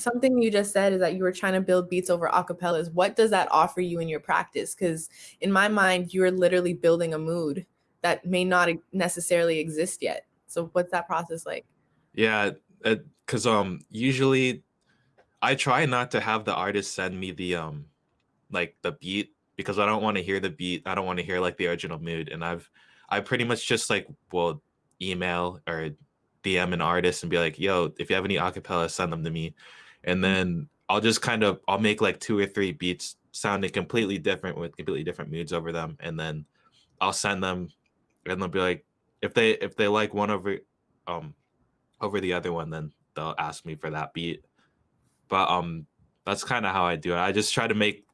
something you just said is that you were trying to build beats over acapellas. What does that offer you in your practice? Because in my mind, you're literally building a mood that may not necessarily exist yet. So what's that process like? Yeah, because um usually I try not to have the artist send me the um like the beat because I don't want to hear the beat. I don't want to hear like the original mood. And I've I pretty much just like will email or DM an artist and be like, yo, if you have any acapella, send them to me. And mm-hmm. then I'll just kind of I'll make like two or three beats sounding completely different with completely different moods over them. And then I'll send them and they'll be like, if they if they like one over um over the other one, then they'll ask me for that beat. But um that's kind of how I do it. I just try to make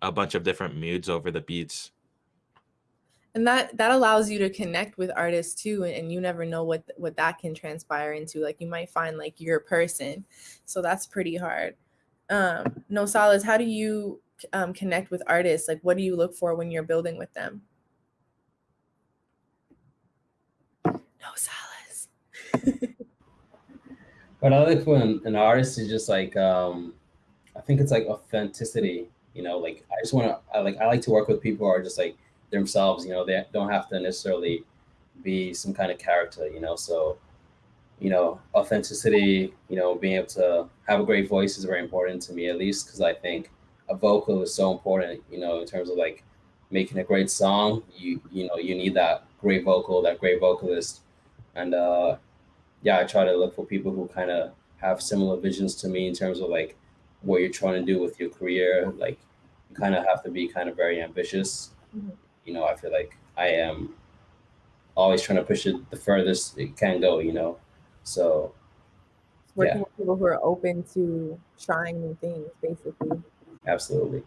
a bunch of different moods over the beats and that that allows you to connect with artists too and, you never know what what that can transpire into like you might find like your person. So that's pretty hard. Um no solace how do you um, connect with artists? Like what do you look for when you're building with them? No solace what i look for an, an artist is just like um i think it's like authenticity you know like i just want to like i like to work with people who are just like themselves. You know, they don't have to necessarily be some kind of character. You know, so you know, authenticity. You know, being able to have a great voice is very important to me, at least because I think a vocal is so important. You know, in terms of like making a great song, you you know, you need that great vocal, that great vocalist, and uh, yeah, I try to look for people who kind of have similar visions to me in terms of like what you're trying to do with your career. Like, you kind of have to be kind of very ambitious. Mm-hmm you know, I feel like I am always trying to push it the furthest it can go, you know. So working yeah. with people who are open to trying new things, basically. Absolutely.